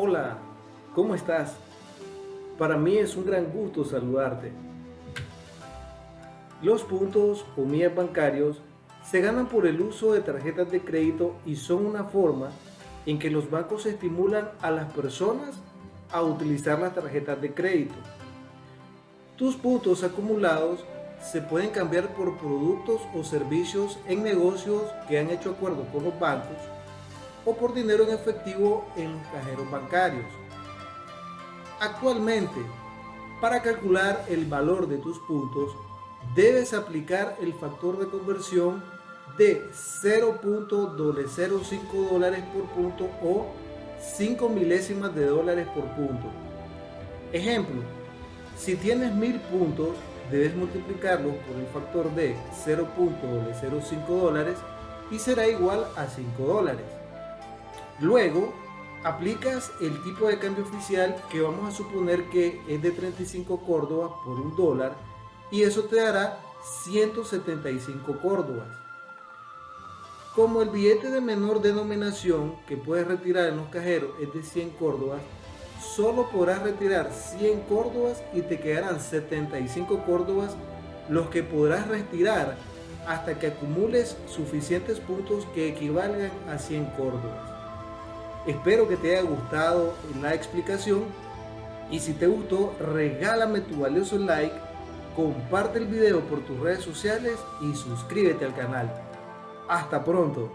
Hola, ¿cómo estás? Para mí es un gran gusto saludarte. Los puntos o millas bancarios se ganan por el uso de tarjetas de crédito y son una forma en que los bancos estimulan a las personas a utilizar las tarjetas de crédito. Tus puntos acumulados se pueden cambiar por productos o servicios en negocios que han hecho acuerdos con los bancos o por dinero en efectivo en los cajeros bancarios. Actualmente, para calcular el valor de tus puntos, debes aplicar el factor de conversión de 0.05 dólares por punto o 5 milésimas de dólares por punto. Ejemplo, si tienes 1000 puntos, debes multiplicarlo por el factor de 0.05 dólares y será igual a 5 dólares. Luego, aplicas el tipo de cambio oficial que vamos a suponer que es de 35 córdobas por un dólar y eso te dará 175 córdobas. Como el billete de menor denominación que puedes retirar en los cajeros es de 100 córdobas, solo podrás retirar 100 córdobas y te quedarán 75 córdobas los que podrás retirar hasta que acumules suficientes puntos que equivalgan a 100 córdobas. Espero que te haya gustado la explicación y si te gustó regálame tu valioso like, comparte el video por tus redes sociales y suscríbete al canal. Hasta pronto.